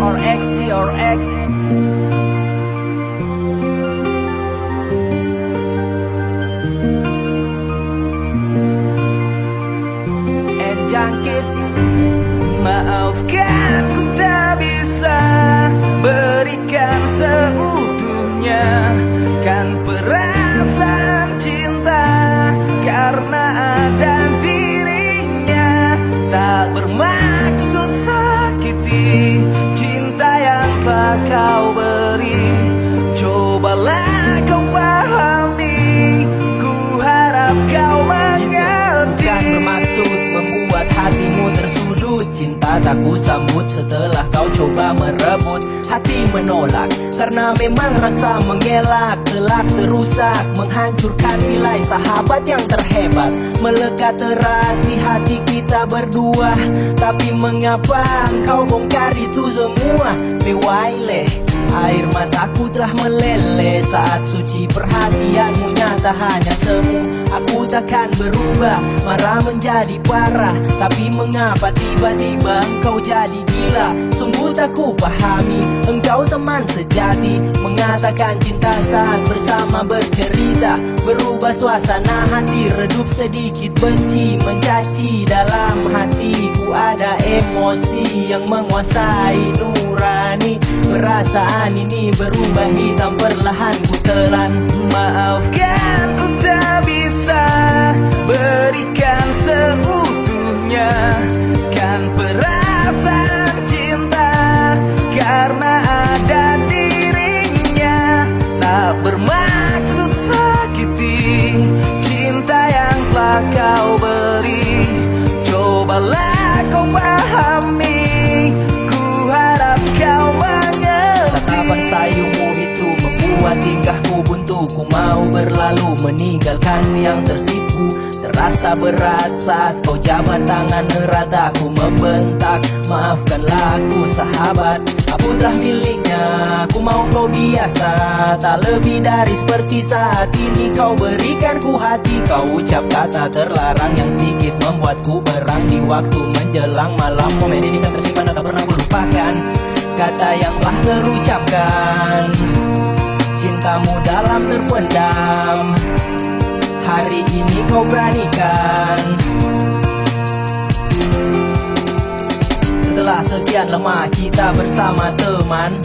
or X or X. Maafkan ku tak bisa berikan seutuhnya. Kan perasaan cinta karena ada dirinya. Tak bermaksud sakiti kau beri. Cobalah kau pahami. Ku harap kau mengerti. Bukan bermaksud membuat hatimu tersudut. Cinta tak ku sambut setelah kau coba merebut. Hati menolak karena memang rasa mengelak. Telak terusak menghancurkan nilai sahabat yang terhebat. Melekat erat di hati kita berdua. Tapi mengapa engkau bongkar itu semua? Bewaileh Air mataku telah meleleh. Saat suci perhatianmu nyata hanya semu. Aku takkan berubah, marah menjadi parah. Tapi mengapa tiba-tiba engkau jadi gila? Sungguh tak ku pahami, engkau teman sejati. Mengatakan cinta saat bersama bercerita. Berubah suasana hati, redup sedikit benci. Mencaci dalam hatiku ada emosi yang menguasai nurani Perasaan ini berubah hitam perlahan ku telan Maafkan ku tak bisa berikan seutuhnya. Kan perasaan cinta karena ada dirinya. Tak bermaksud sakiti cinta yang telah kau beri. Cobalah kau pahami berlalu meninggalkan yang tersipu. Terasa berat saat kau jabat tangan erat Aku membentak. Maafkanlah aku sahabat. Aku telah miliknya Aku mau kau biasa. Tak lebih dari seperti saat ini Kau berikan ku hati. Kau ucap kata terlarang yang sedikit Membuatku berang di waktu menjelang malam. Momen ini kan tersimpan tak pernah ku lupakan Kata yang telah terucapkan Cintamu dalam terpendam. Hari ini kau beranikan. Setelah sekian lama kita bersama teman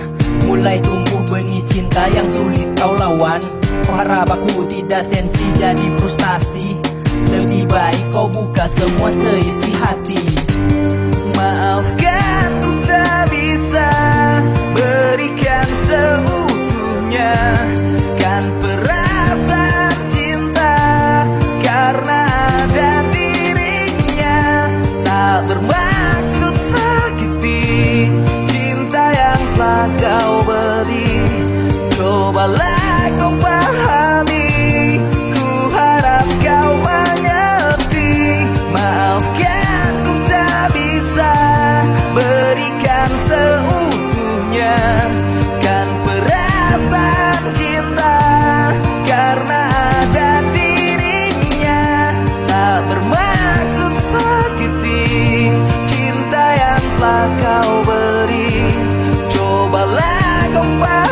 Mulai tumbuh benih cinta yang sulit kau lawan. Kau harap aku tidak sensi jadi frustasi. Lebih baik kau buka semua seisi hati. Maafkan cinta